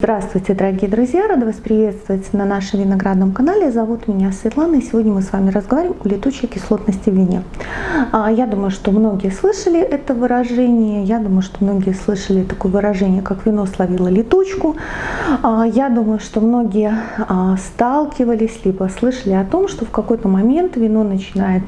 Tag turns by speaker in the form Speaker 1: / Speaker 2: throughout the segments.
Speaker 1: Здравствуйте, дорогие друзья! Рада вас приветствовать на нашем виноградном канале. Зовут меня Светлана, и сегодня мы с вами разговариваем о летучей кислотности в вине. А, я думаю, что многие слышали это выражение, я думаю, что многие слышали такое выражение, как вино словило летучку. А, я думаю, что многие а, сталкивались, либо слышали о том, что в какой-то момент вино начинает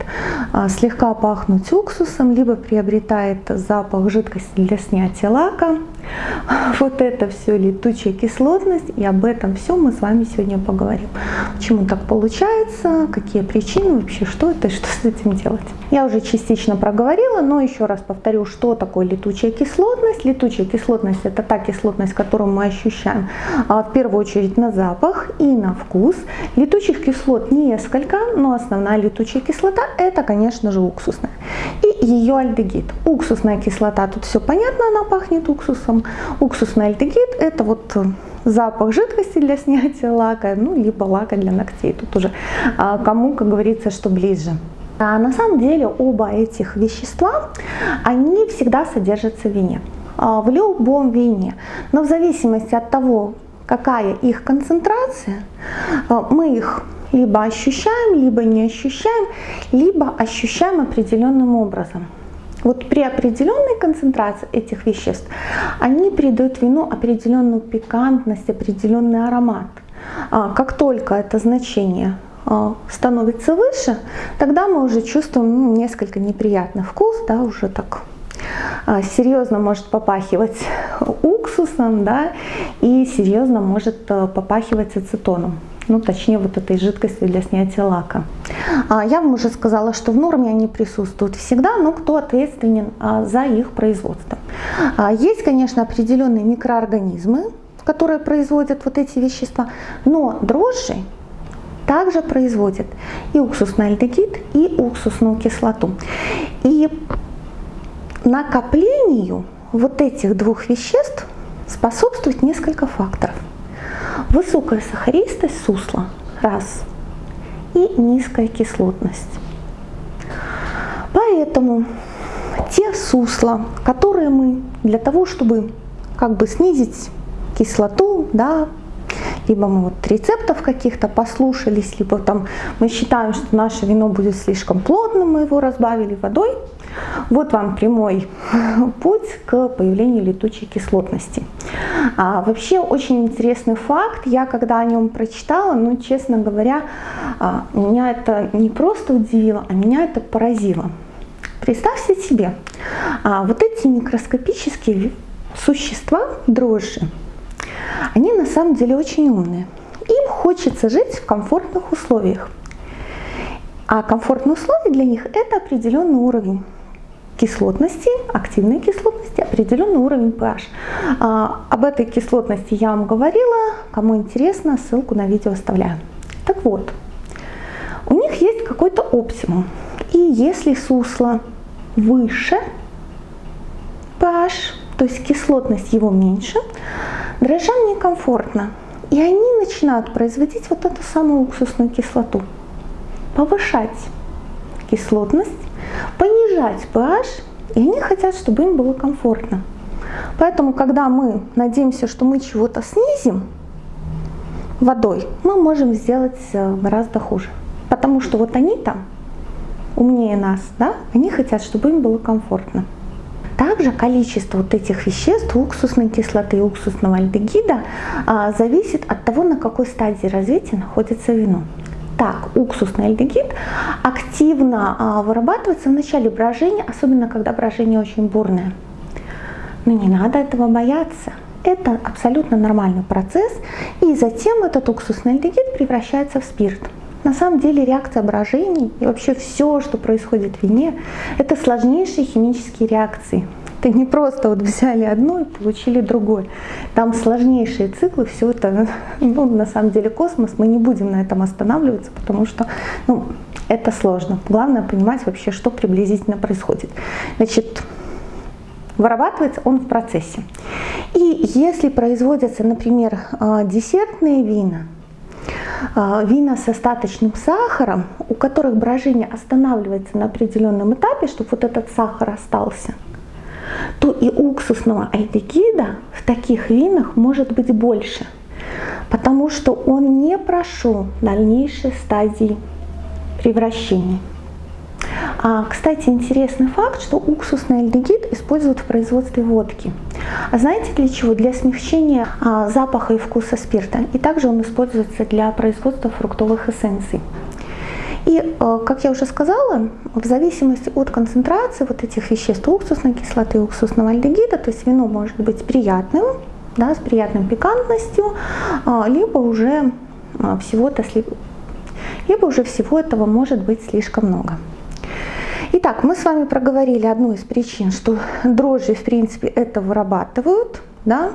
Speaker 1: слегка пахнуть уксусом, либо приобретает запах жидкости для снятия лака. Вот это все летучая кислотность, и об этом все мы с вами сегодня поговорим. Почему так получается, какие причины вообще, что это что с этим делать. Я уже частично проговорила, но еще раз повторю, что такое летучая кислотность. Летучая кислотность это та кислотность, которую мы ощущаем а, в первую очередь на запах и на вкус. Летучих кислот несколько, но основная летучая кислота это, конечно же, уксусная. И ее альдегид. Уксусная кислота, тут все понятно, она пахнет уксусом. Уксусный альдегид это вот запах жидкости для снятия лака, ну, либо лака для ногтей. Тут уже а, кому, как говорится, что ближе. А на самом деле оба этих вещества, они всегда содержатся в вине. А, в любом вине. Но в зависимости от того, какая их концентрация, а, мы их либо ощущаем, либо не ощущаем, либо ощущаем определенным образом. Вот при определенной концентрации этих веществ они придают вину определенную пикантность, определенный аромат. А как только это значение а, становится выше, тогда мы уже чувствуем ну, несколько неприятный вкус, да, уже так а, серьезно может попахивать уксусом, да, и серьезно может попахивать ацетоном ну точнее вот этой жидкости для снятия лака. А, я вам уже сказала, что в норме они присутствуют всегда, но кто ответственен а, за их производство. А, есть, конечно, определенные микроорганизмы, которые производят вот эти вещества, но дрожжи также производят и уксусный альдегид, и уксусную кислоту. И накоплению вот этих двух веществ способствует несколько факторов. Высокая сахаристость сусла – раз. И низкая кислотность. Поэтому те сусла, которые мы для того, чтобы как бы снизить кислоту, да, либо мы вот рецептов каких-то послушались, либо там мы считаем, что наше вино будет слишком плотным, мы его разбавили водой. Вот вам прямой путь к появлению летучей кислотности. А, вообще очень интересный факт, я когда о нем прочитала, ну честно говоря, а, меня это не просто удивило, а меня это поразило. Представьте себе, а, вот эти микроскопические существа, дрожжи, они на самом деле очень умные. Им хочется жить в комфортных условиях. А комфортные условия для них это определенный уровень кислотности, активной кислотности, определенный уровень pH. А, об этой кислотности я вам говорила, кому интересно, ссылку на видео оставляю. Так вот, у них есть какой-то оптимум. И если сусло выше pH, то есть кислотность его меньше, дрожжам некомфортно. И они начинают производить вот эту самую уксусную кислоту, повышать кислотность, понижать pH, и они хотят, чтобы им было комфортно. Поэтому, когда мы надеемся, что мы чего-то снизим водой, мы можем сделать э, гораздо хуже. Потому что вот они там умнее нас, да, они хотят, чтобы им было комфортно. Также количество вот этих веществ, уксусной кислоты и уксусного альдегида, а, зависит от того, на какой стадии развития находится вино. Так, уксусный альдегид активно а, вырабатывается в начале брожения, особенно когда брожение очень бурное. Но не надо этого бояться. Это абсолютно нормальный процесс, и затем этот уксусный альдегид превращается в спирт. На самом деле реакция брожений и вообще все, что происходит в вине, это сложнейшие химические реакции. Это не просто вот взяли одно и получили другое. Там сложнейшие циклы, все это, ну, на самом деле космос, мы не будем на этом останавливаться, потому что ну, это сложно. Главное понимать вообще, что приблизительно происходит. Значит, вырабатывается он в процессе. И если производятся, например, а, десертные вина, а, вина с остаточным сахаром, у которых брожение останавливается на определенном этапе, чтобы вот этот сахар остался, то и уксусного альдегида в таких винах может быть больше, потому что он не прошел дальнейшей стадии превращения. А, кстати, интересный факт, что уксусный альдегид используют в производстве водки. А знаете для чего? Для смягчения а, запаха и вкуса спирта. И также он используется для производства фруктовых эссенций. И, а, как я уже сказала, в зависимости от концентрации вот этих веществ, уксусной кислоты и уксусного альдегида, то есть вино может быть приятным, да, с приятной пикантностью, а, либо уже всего-то либо уже всего этого может быть слишком много. Итак, мы с вами проговорили одну из причин, что дрожжи в принципе это вырабатывают, да,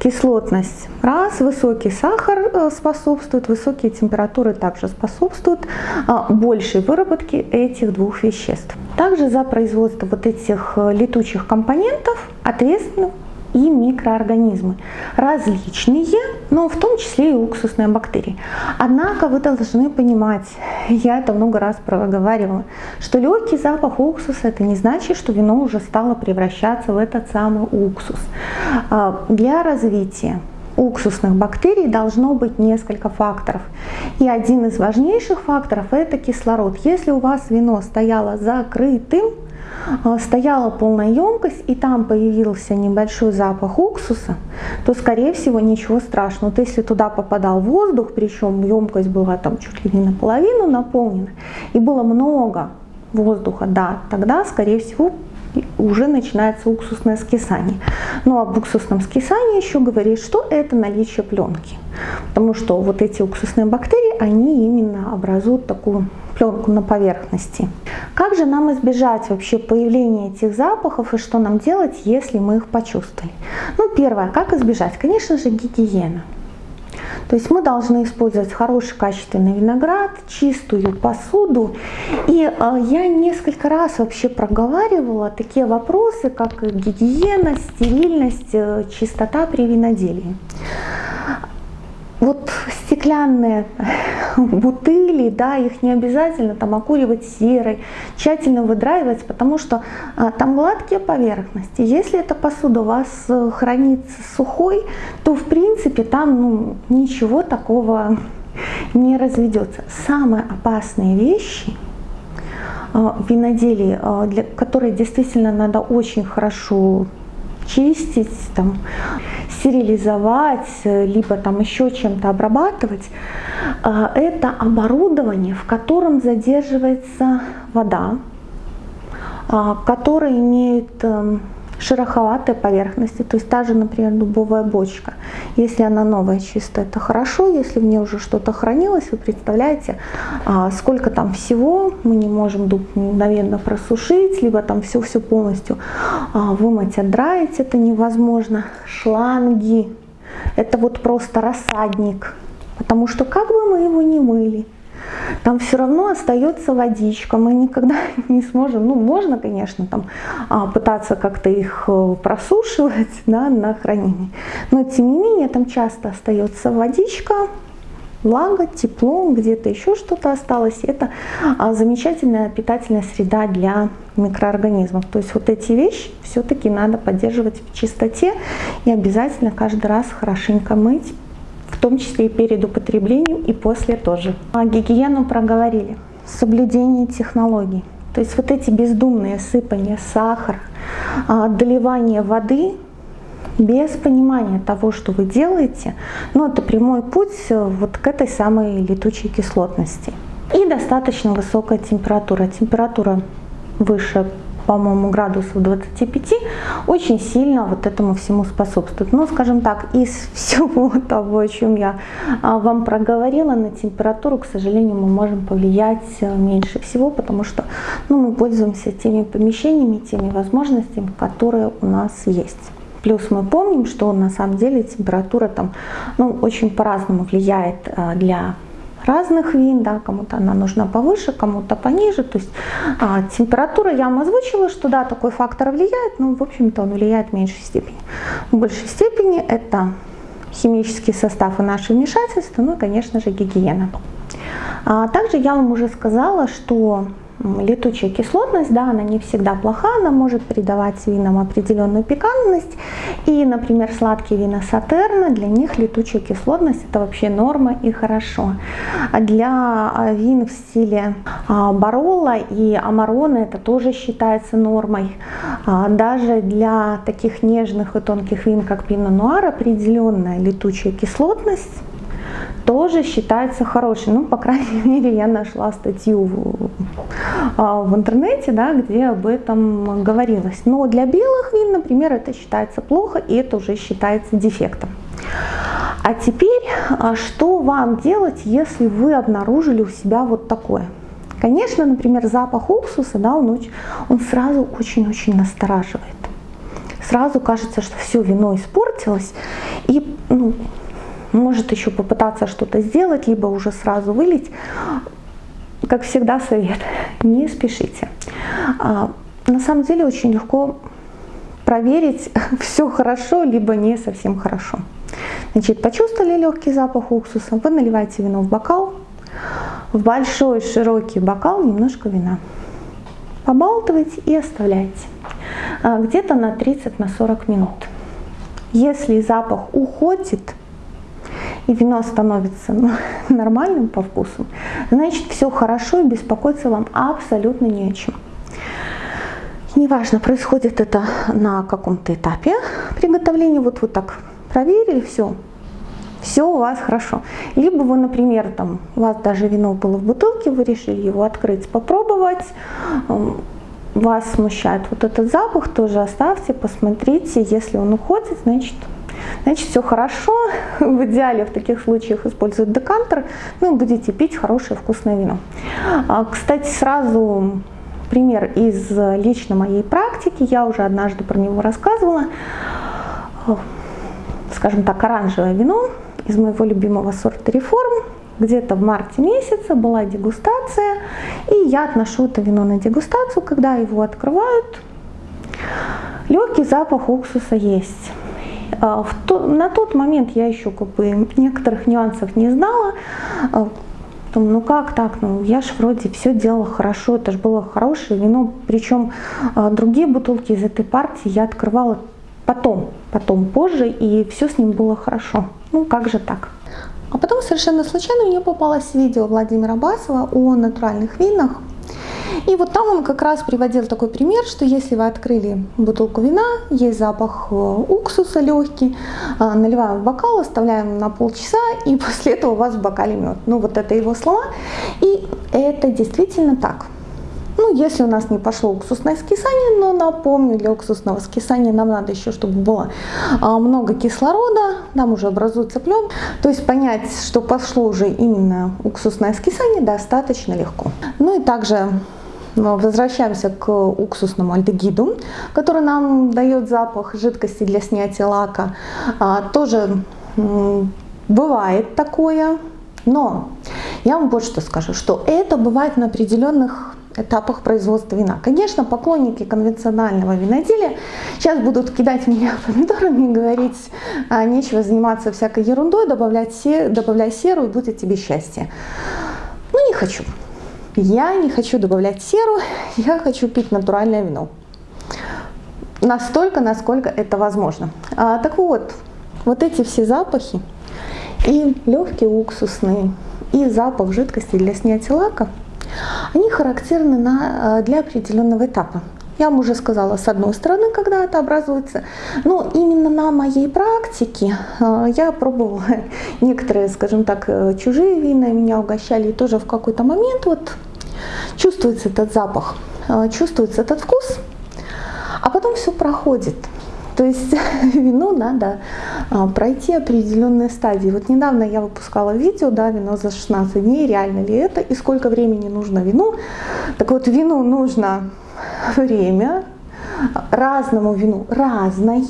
Speaker 1: кислотность раз, высокий сахар э, способствует, высокие температуры также способствуют а, большей выработке этих двух веществ. Также за производство вот этих э, летучих компонентов ответственны и микроорганизмы. Различные, но в том числе и уксусные бактерии. Однако вы должны понимать, я это много раз проговаривала, что легкий запах уксуса это не значит, что вино уже стало превращаться в этот самый уксус. А, для развития уксусных бактерий должно быть несколько факторов. И один из важнейших факторов это кислород. Если у вас вино стояло закрытым, стояла полная емкость и там появился небольшой запах уксуса, то скорее всего ничего страшного. Вот если туда попадал воздух, причем емкость была там чуть ли не наполовину наполнена, и было много воздуха, да, тогда скорее всего уже начинается уксусное скисание. Но об уксусном скисании еще говорит, что это наличие пленки. Потому что вот эти уксусные бактерии, они именно образуют такую пленку на поверхности. Как же нам избежать вообще появления этих запахов и что нам делать, если мы их почувствовали? Ну, первое, как избежать? Конечно же, гигиена. То есть мы должны использовать хороший качественный виноград, чистую посуду. И э, я несколько раз вообще проговаривала такие вопросы, как гигиена, стерильность, э, чистота при виноделии вот стеклянные бутыли, да, их не обязательно там окуривать серой, тщательно выдраивать, потому что а, там гладкие поверхности. Если эта посуда у вас э, хранится сухой, то в принципе там ну, ничего такого не разведется. Самые опасные вещи э, в виноделии, э, для, которые действительно надо очень хорошо чистить, там, стерилизовать, либо там еще чем-то обрабатывать, а, это оборудование, в котором задерживается вода, а, которое имеет шероховатые поверхности, то есть та же, например, дубовая бочка. Если она новая, чистая, это хорошо, если в ней уже что-то хранилось, вы представляете, а, сколько там всего, мы не можем дуб мгновенно просушить, либо там все-все полностью а, вымыть, отдраить, это невозможно. Шланги, это вот просто рассадник, потому что как бы мы его не мыли, там все равно остается водичка, мы никогда не сможем, ну можно, конечно, там а, пытаться как-то их э, просушивать да, на хранение, но тем не менее там часто остается водичка, влага, тепло, где-то еще что-то осталось. Это а, замечательная питательная среда для микроорганизмов. То есть вот эти вещи все-таки надо поддерживать в чистоте и обязательно каждый раз хорошенько мыть в том числе и перед употреблением, и после тоже. А гигиену проговорили. Соблюдение технологий. То есть вот эти бездумные сыпания сахара, доливание воды без понимания того, что вы делаете, ну, это прямой путь э, вот к этой самой летучей кислотности. И достаточно высокая температура. Температура выше по-моему, градусов 25, очень сильно вот этому всему способствует. Но, скажем так, из всего того, о чем я а, вам проговорила, на температуру, к сожалению, мы можем повлиять э, меньше всего, потому что ну, мы пользуемся теми помещениями, теми возможностями, которые у нас есть. Плюс мы помним, что на самом деле температура там ну, очень по-разному влияет э, для разных вин, да, кому-то она нужна повыше, кому-то пониже. То есть а, температура, я вам озвучила, что да, такой фактор влияет, но в общем-то он влияет в меньшей степени. В большей степени это химический состав и наше вмешательство, ну и, конечно же, гигиена. А также я вам уже сказала, что летучая кислотность, да, она не всегда плоха, она может придавать винам определенную пикантность. И, например, сладкие вина Сатерна, для них летучая кислотность это вообще норма и хорошо. А для а, вин в стиле а, Барола и Амарона это тоже считается нормой. Даже для таких нежных и тонких вин, как Пино Нуар, определенная летучая кислотность тоже считается хорошей. Ну, по крайней мере, я нашла статью в, а, в интернете, да, где об этом говорилось. Но для белых вин, например, это считается плохо, и это уже считается дефектом. А теперь, а, что вам делать, если вы обнаружили у себя вот такое? Конечно, например, запах уксуса, да, он, очень, он сразу очень-очень настораживает. Сразу кажется, что все вино испортилось, и ну, может еще попытаться что-то сделать, либо уже сразу вылить. Как всегда совет, не спешите. А, на самом деле очень легко проверить, все хорошо, либо не совсем хорошо. Значит, почувствовали легкий запах уксуса, вы наливаете вино в бокал, в большой широкий бокал немножко вина. Побалтываете и оставляете а, где-то на 30-40 на минут. Если запах уходит, и вино становится ну, нормальным по вкусу, значит все хорошо и беспокоиться вам абсолютно не о чем. Неважно, происходит это на каком-то этапе приготовления, вот вы так проверили, все, все у вас хорошо. Либо вы, например, там, у вас даже вино было в бутылке, вы решили его открыть, попробовать, вас смущает вот этот запах, тоже оставьте, посмотрите, если он уходит, значит значит все хорошо. В идеале в таких случаях используют декантер, ну будете пить хорошее вкусное вино. А, кстати, сразу пример из лично моей практики, я уже однажды про него рассказывала. Скажем так, оранжевое вино из моего любимого сорта реформ. Где-то в марте месяце была дегустация, и я отношу это вино на дегустацию, когда его открывают. Легкий запах уксуса есть. А, на тот момент я еще как бы некоторых нюансов не знала. А, Думаю, ну как так, ну я же вроде все делала хорошо, это же было хорошее вино, причем а, другие бутылки из этой партии я открывала потом, потом позже, и все с ним было хорошо. Ну как же так? А потом совершенно случайно мне попалось видео Владимира Басова о натуральных винах, и вот там он как раз приводил такой пример, что если вы открыли бутылку вина, есть запах э, уксуса легкий, э, наливаем в бокал, оставляем на полчаса, и после этого у вас в бокале мед. Ну вот это его слова, и это действительно так. Ну, если у нас не пошло уксусное скисание, но напомню, для уксусного скисания нам надо еще, чтобы было а, много кислорода, нам уже образуется плен. То есть понять, что пошло уже именно уксусное скисание, достаточно легко. Ну и также возвращаемся к уксусному альдегиду, который нам дает запах жидкости для снятия лака. А, тоже бывает такое, но я вам вот что скажу, что это бывает на определенных этапах производства вина. Конечно, поклонники конвенционального виноделия сейчас будут кидать меня помидорами и говорить, а, нечего заниматься всякой ерундой, добавлять добавляй серу и будет тебе счастье. Ну, не хочу. Я не хочу добавлять серу, я хочу пить натуральное вино. Настолько, насколько это возможно. А, так вот, вот эти все запахи, и легкие уксусные, и запах жидкости для снятия лака, они характерны на, а, для определенного этапа. Я вам уже сказала, с одной стороны, когда это образуется, но именно на моей практике а, я пробовала некоторые, скажем так, э, чужие вина, меня угощали, и тоже в какой-то момент вот чувствуется этот запах, а, чувствуется этот вкус, а потом все проходит. То есть вино надо а, пройти определенные стадии. Вот недавно я выпускала видео, да, вино за 16 дней, реально ли это, и сколько времени нужно вину. Так вот, вину нужно время, разному вину разное,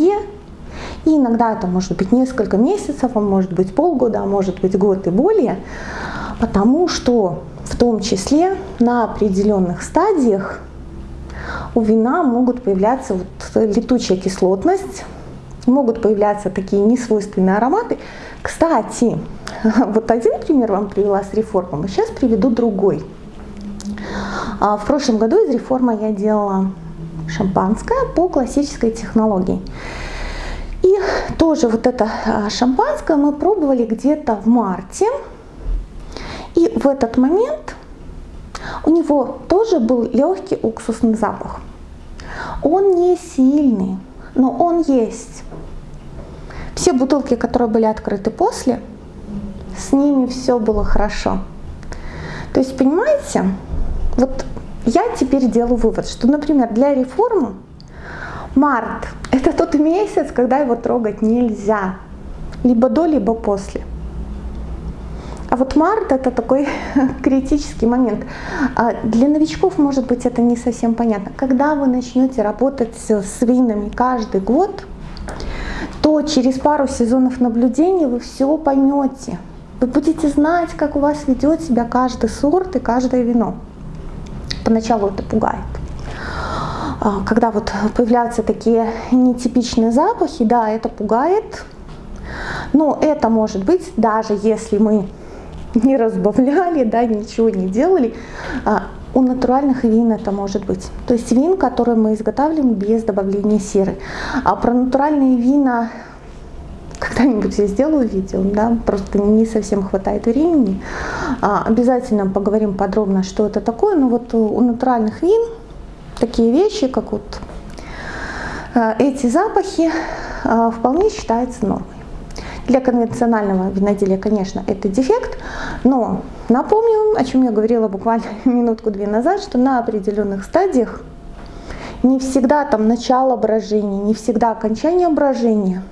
Speaker 1: и иногда это может быть несколько месяцев, а может быть полгода, а может быть год и более, потому что в том числе на определенных стадиях у вина могут появляться вот летучая кислотность, могут появляться такие несвойственные ароматы. Кстати, вот один пример вам привела с реформом, сейчас приведу другой. А в прошлом году из реформы я делала шампанское по классической технологии. И тоже вот это а, шампанское мы пробовали где-то в марте. И в этот момент у него тоже был легкий уксусный запах. Он не сильный, но он есть. Все бутылки, которые были открыты после, с ними все было хорошо. То есть, понимаете, вот я теперь делаю вывод, что, например, для реформы март – это тот месяц, когда его трогать нельзя. Либо до, либо после. А вот март это такой критический момент. А для новичков, может быть, это не совсем понятно. Когда вы начнете работать с винами каждый год, то через пару сезонов наблюдений вы все поймете. Вы будете знать, как у вас ведет себя каждый сорт и каждое вино. Поначалу это пугает. А, когда вот появляются такие нетипичные запахи, да, это пугает. Но это может быть, даже если мы не разбавляли, да, ничего не делали, а, у натуральных вин это может быть. То есть вин, которые мы изготавливаем без добавления серы. А про натуральные вина когда-нибудь я сделаю видео, да, просто не совсем хватает времени. А, обязательно поговорим подробно, что это такое. Но вот у натуральных вин такие вещи, как вот а, эти запахи, а, вполне считаются нормой. Для конвенционального виноделия, конечно, это дефект, но напомню, о чем я говорила буквально минутку-две назад, что на определенных стадиях не всегда там начало брожения, не всегда окончание брожения,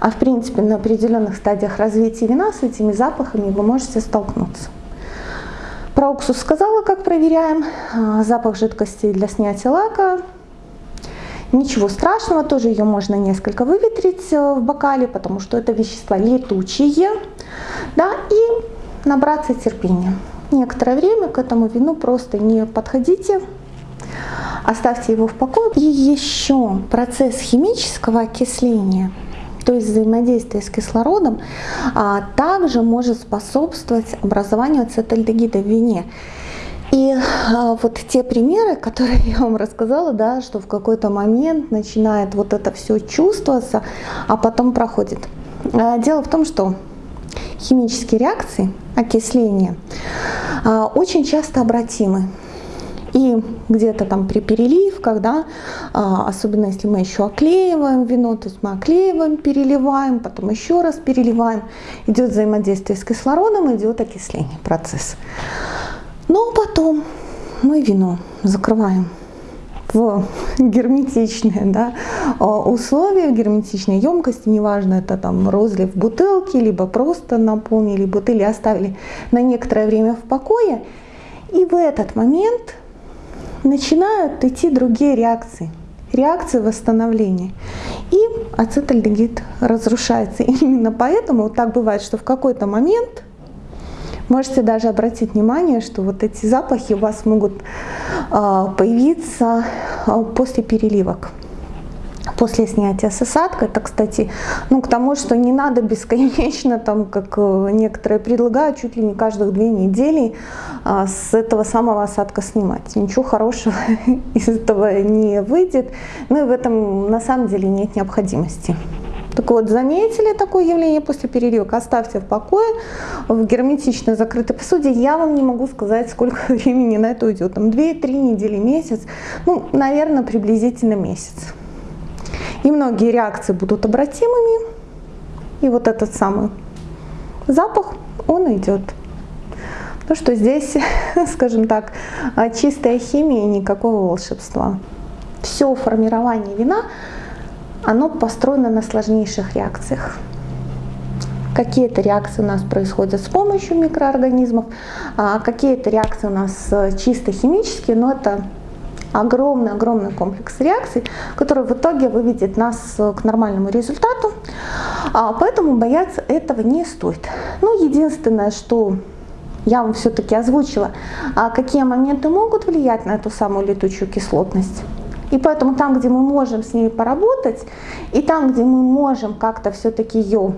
Speaker 1: а в принципе на определенных стадиях развития вина с этими запахами вы можете столкнуться. Про уксус сказала, как проверяем. А, запах жидкости для снятия лака Ничего страшного, тоже ее можно несколько выветрить э, в бокале, потому что это вещества летучие. Да, и набраться терпения. Некоторое время к этому вину просто не подходите, оставьте его в покое. И еще процесс химического окисления, то есть взаимодействие с кислородом, а также может способствовать образованию ацетальдегида в вине. И а, вот те примеры, которые я вам рассказала, да, что в какой-то момент начинает вот это все чувствоваться, а потом проходит. А, дело в том, что химические реакции, окисления, а, очень часто обратимы. И где-то там при переливках, да, особенно если мы еще оклеиваем вино, то есть мы оклеиваем, переливаем, потом еще раз переливаем, идет взаимодействие с кислородом, идет окисление, процесс. Но потом мы вино закрываем в герметичные да, а, условия, в герметичной емкости, неважно, это там розлив бутылки, либо просто наполнили бутыли, оставили на некоторое время в покое. И в этот момент начинают идти другие реакции, реакции восстановления. И ацетальдегид разрушается. Именно поэтому вот так бывает, что в какой-то момент Можете даже обратить внимание, что вот эти запахи у вас могут а, появиться а, после переливок после снятия с осадка. Это, кстати, ну, к тому, что не надо бесконечно, там, как э, некоторые предлагают, чуть ли не каждых две недели а, с этого самого осадка снимать. Ничего хорошего из этого не выйдет. Ну и в этом на самом деле нет необходимости. Так вот, заметили такое явление после переливок, оставьте в покое, в герметично закрытой посуде. Я вам не могу сказать, сколько времени на это уйдет. Там 2-3 недели, месяц, ну, наверное, приблизительно месяц. И многие реакции будут обратимыми. И вот этот самый запах, он идет. Ну что здесь, скажем так, чистая химия, никакого волшебства. Все формирование вина оно построено на сложнейших реакциях. Какие-то реакции у нас происходят с помощью микроорганизмов, а какие-то реакции у нас э, чисто химические, но это огромный-огромный комплекс реакций, который в итоге выведет нас э, к нормальному результату. А, поэтому бояться этого не стоит. Ну, единственное, что я вам все-таки озвучила, а какие моменты могут влиять на эту самую летучую кислотность. И поэтому там, где мы можем с ней поработать, и там, где мы можем как-то все-таки ее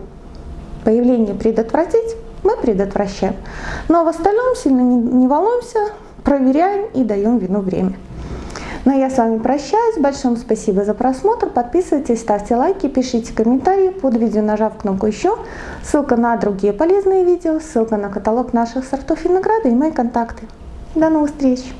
Speaker 1: появление предотвратить, мы предотвращаем. Но в остальном сильно не, волнуемся, проверяем и даем вину время. Ну а я с вами прощаюсь. Большое спасибо за просмотр. Подписывайтесь, ставьте лайки, пишите комментарии под видео, нажав кнопку «Еще». Ссылка на другие полезные видео, ссылка на каталог наших сортов винограда и мои контакты. До новых встреч!